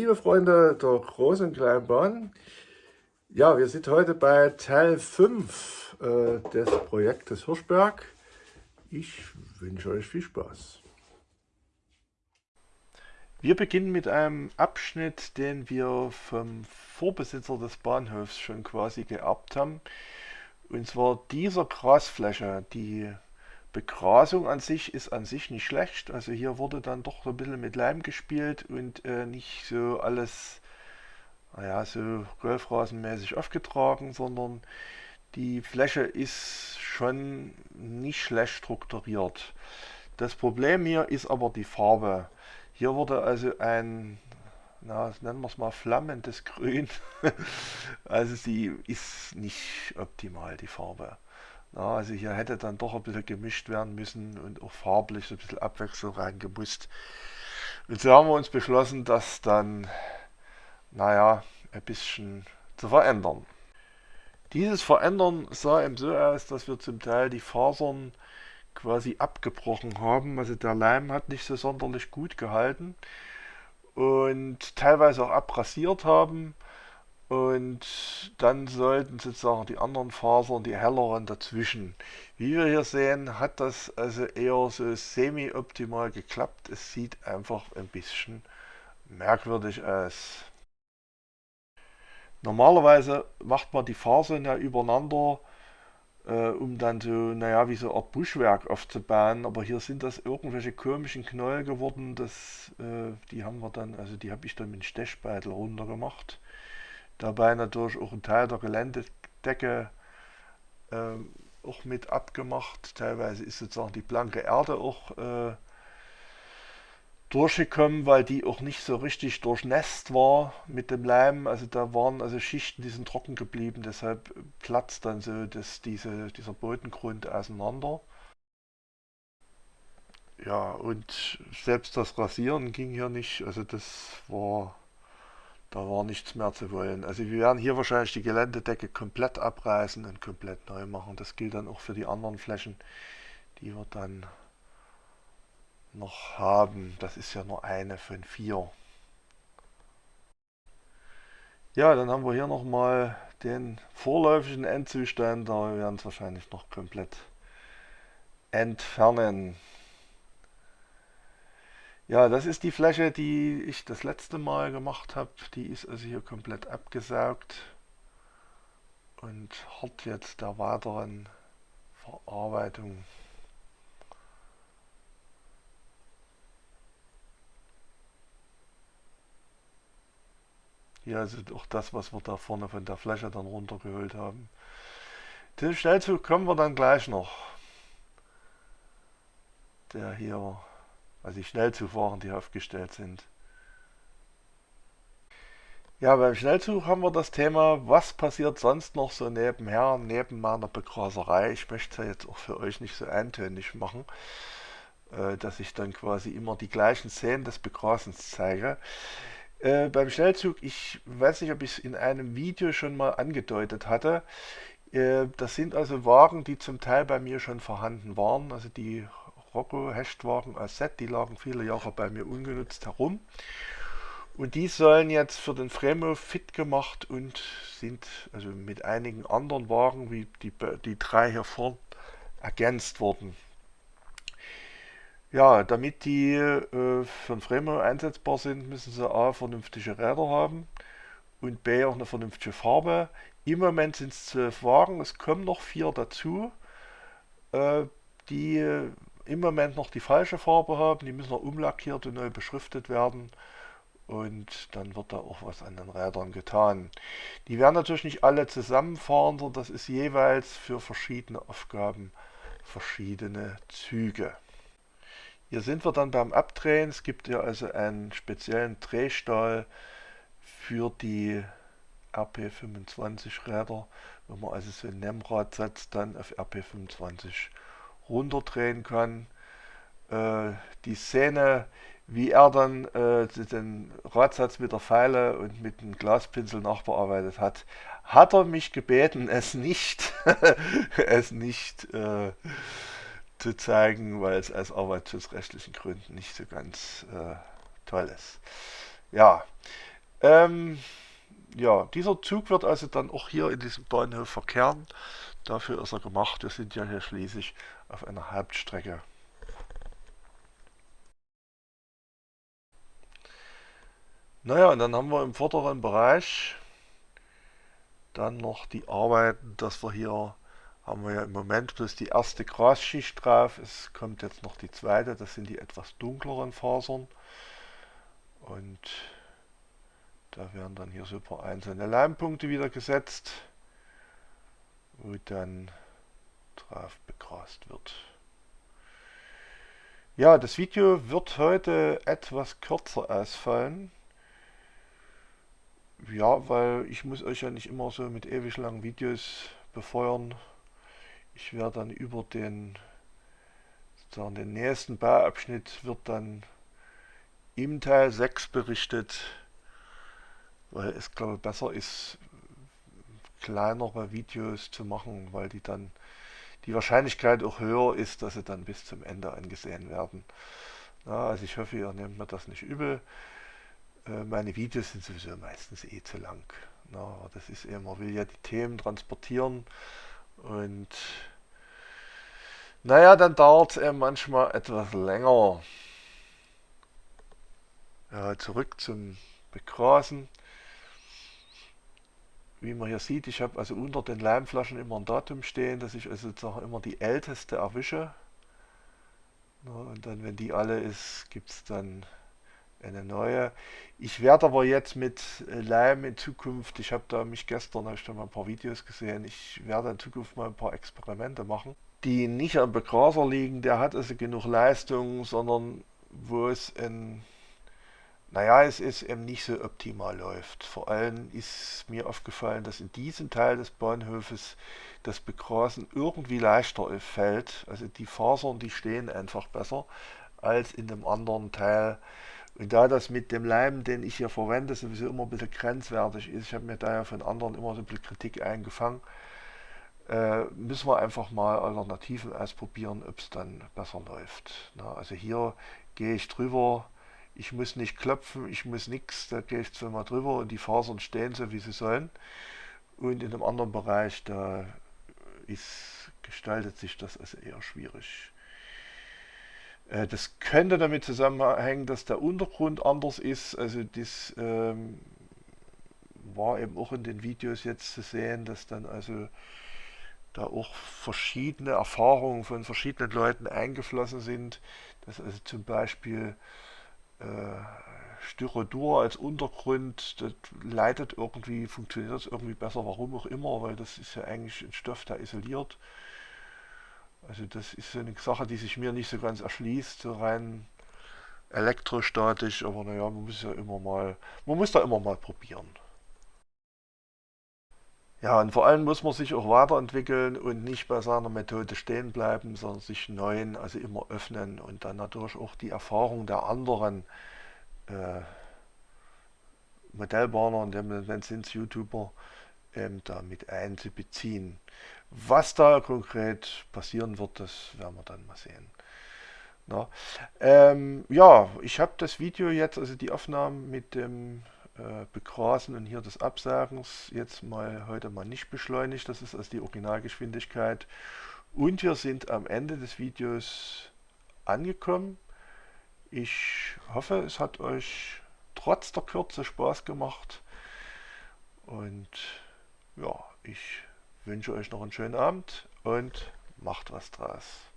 liebe Freunde der großen und kleinen Bahn. Ja, wir sind heute bei Teil 5 äh, des Projektes Hirschberg. Ich wünsche euch viel Spaß. Wir beginnen mit einem Abschnitt, den wir vom Vorbesitzer des Bahnhofs schon quasi geerbt haben. Und zwar dieser Grasfläche, die Begrasung an sich ist an sich nicht schlecht. Also hier wurde dann doch so ein bisschen mit Leim gespielt und äh, nicht so alles, naja, so golfrasenmäßig aufgetragen, sondern die Fläche ist schon nicht schlecht strukturiert. Das Problem hier ist aber die Farbe. Hier wurde also ein, na, nennen wir es mal flammendes Grün. also sie ist nicht optimal, die Farbe. Ja, also hier hätte dann doch ein bisschen gemischt werden müssen und auch farblich so ein bisschen Abwechslung reingemusst. Und so haben wir uns beschlossen, das dann, naja, ein bisschen zu verändern. Dieses Verändern sah eben so aus, dass wir zum Teil die Fasern quasi abgebrochen haben. Also der Leim hat nicht so sonderlich gut gehalten und teilweise auch abrasiert haben. Und dann sollten sozusagen die anderen Fasern, die helleren dazwischen. Wie wir hier sehen, hat das also eher so semi-optimal geklappt. Es sieht einfach ein bisschen merkwürdig aus. Normalerweise macht man die Fasern ja übereinander, äh, um dann so, naja, wie so eine Art Buschwerk aufzubauen. Aber hier sind das irgendwelche komischen Knäuel geworden. Das, äh, die haben wir dann, also die habe ich dann mit dem Stechbeitel runtergemacht dabei natürlich auch ein Teil der Geländedecke ähm, auch mit abgemacht. Teilweise ist sozusagen die blanke Erde auch äh, durchgekommen, weil die auch nicht so richtig durchnässt war mit dem Leim. Also da waren also Schichten, die sind trocken geblieben, deshalb platzt dann so das, diese, dieser Bodengrund auseinander. Ja, und selbst das Rasieren ging hier nicht, also das war da war nichts mehr zu wollen. Also wir werden hier wahrscheinlich die Geländedecke komplett abreißen und komplett neu machen. Das gilt dann auch für die anderen Flächen, die wir dann noch haben. Das ist ja nur eine von vier. Ja, dann haben wir hier nochmal den vorläufigen Endzustand. Da werden es wahrscheinlich noch komplett entfernen. Ja, das ist die Fläche, die ich das letzte Mal gemacht habe. Die ist also hier komplett abgesaugt und hat jetzt der weiteren Verarbeitung. Hier ist auch das, was wir da vorne von der Fläche dann runtergeholt haben. Den Schnellzug kommen wir dann gleich noch. Der hier also die Schnellzugfahren, die aufgestellt sind. Ja, beim Schnellzug haben wir das Thema, was passiert sonst noch so nebenher, neben meiner Begraserei. Ich möchte es jetzt auch für euch nicht so eintönig machen, äh, dass ich dann quasi immer die gleichen Szenen des Begrasens zeige. Äh, beim Schnellzug, ich weiß nicht, ob ich es in einem Video schon mal angedeutet hatte, äh, das sind also Wagen, die zum Teil bei mir schon vorhanden waren. Also die Rocco Hechtwagen als Set, die lagen viele Jahre bei mir ungenutzt herum. Und die sollen jetzt für den Fremo fit gemacht und sind also mit einigen anderen Wagen wie die, die drei hier vorne ergänzt worden. Ja, damit die äh, für den Fremo einsetzbar sind, müssen sie A vernünftige Räder haben und B auch eine vernünftige Farbe. Im Moment sind es zwölf Wagen, es kommen noch vier dazu. Äh, die im Moment noch die falsche Farbe haben. Die müssen noch umlackiert und neu beschriftet werden. Und dann wird da auch was an den Rädern getan. Die werden natürlich nicht alle zusammenfahren, sondern das ist jeweils für verschiedene Aufgaben verschiedene Züge. Hier sind wir dann beim Abdrehen. Es gibt ja also einen speziellen Drehstahl für die RP25 Räder. Wenn man also so ein Nemmrad setzt, dann auf RP25 runterdrehen kann. Äh, die Szene, wie er dann äh, den Radsatz mit der Pfeile und mit dem Glaspinsel nachbearbeitet hat, hat er mich gebeten, es nicht, es nicht äh, zu zeigen, weil es aus arbeitsschutzrechtlichen Gründen nicht so ganz äh, toll ist. Ja, Ähm, ja, dieser Zug wird also dann auch hier in diesem Bahnhof verkehren. Dafür ist er gemacht. Wir sind ja hier schließlich auf einer Hauptstrecke. Naja, und dann haben wir im vorderen Bereich dann noch die Arbeiten, dass wir hier haben wir ja im Moment bloß die erste Grasschicht drauf. Es kommt jetzt noch die zweite, das sind die etwas dunkleren Fasern. Und da werden dann hier paar einzelne Leimpunkte wieder gesetzt, wo dann drauf begrast wird. Ja, das Video wird heute etwas kürzer ausfallen. Ja, weil ich muss euch ja nicht immer so mit ewig langen Videos befeuern. Ich werde dann über den, sozusagen den nächsten Bauabschnitt wird dann im Teil 6 berichtet, weil es glaube ich besser ist, kleinere Videos zu machen, weil die dann die Wahrscheinlichkeit auch höher ist, dass sie dann bis zum Ende angesehen werden. Ja, also ich hoffe, ihr nehmt mir das nicht übel. Äh, meine Videos sind sowieso meistens eh zu lang. Na, das ist eben, man will ja die Themen transportieren und naja, dann dauert es eben manchmal etwas länger. Ja, zurück zum Begrasen. Wie man hier sieht, ich habe also unter den Leimflaschen immer ein Datum stehen, dass ich also sozusagen immer die älteste erwische. und dann, wenn die alle ist, gibt es dann eine neue. Ich werde aber jetzt mit äh, Leim in Zukunft, ich habe da mich gestern, habe ich da mal ein paar Videos gesehen, ich werde in Zukunft mal ein paar Experimente machen, die nicht am Begraser liegen, der hat also genug Leistung, sondern wo es ein naja, es ist eben nicht so optimal läuft. Vor allem ist mir aufgefallen, dass in diesem Teil des Bahnhofes das Begrasen irgendwie leichter fällt. Also die Fasern, die stehen einfach besser als in dem anderen Teil. Und da das mit dem Leim, den ich hier verwende, sowieso immer ein bisschen grenzwertig ist, ich habe mir da ja von anderen immer so ein bisschen Kritik eingefangen, äh, müssen wir einfach mal Alternativen ausprobieren, ob es dann besser läuft. Na, also hier gehe ich drüber, ich muss nicht klopfen, ich muss nichts, da gehe ich zweimal drüber und die Fasern stehen so, wie sie sollen. Und in einem anderen Bereich, da ist, gestaltet sich das also eher schwierig. Äh, das könnte damit zusammenhängen, dass der Untergrund anders ist. Also das ähm, war eben auch in den Videos jetzt zu sehen, dass dann also da auch verschiedene Erfahrungen von verschiedenen Leuten eingeflossen sind. Dass also zum Beispiel äh, Styrodur als Untergrund, das leitet irgendwie, funktioniert das irgendwie besser, warum auch immer, weil das ist ja eigentlich ein Stoff, der isoliert. Also das ist so eine Sache, die sich mir nicht so ganz erschließt, so rein elektrostatisch, aber naja, man muss ja immer mal, man muss da immer mal probieren. Ja, und vor allem muss man sich auch weiterentwickeln und nicht bei seiner Methode stehen bleiben, sondern sich neuen, also immer öffnen und dann natürlich auch die Erfahrung der anderen äh, Modellbahner und wenn sind YouTuber ähm, da mit einzubeziehen. Was da konkret passieren wird, das werden wir dann mal sehen. Na, ähm, ja, ich habe das Video jetzt, also die Aufnahmen mit dem äh, Begrasen und hier des Absagens jetzt mal heute mal nicht beschleunigt. Das ist also die Originalgeschwindigkeit. Und wir sind am Ende des Videos angekommen. Ich hoffe, es hat euch trotz der Kürze Spaß gemacht. Und ja, ich wünsche euch noch einen schönen Abend und macht was draus.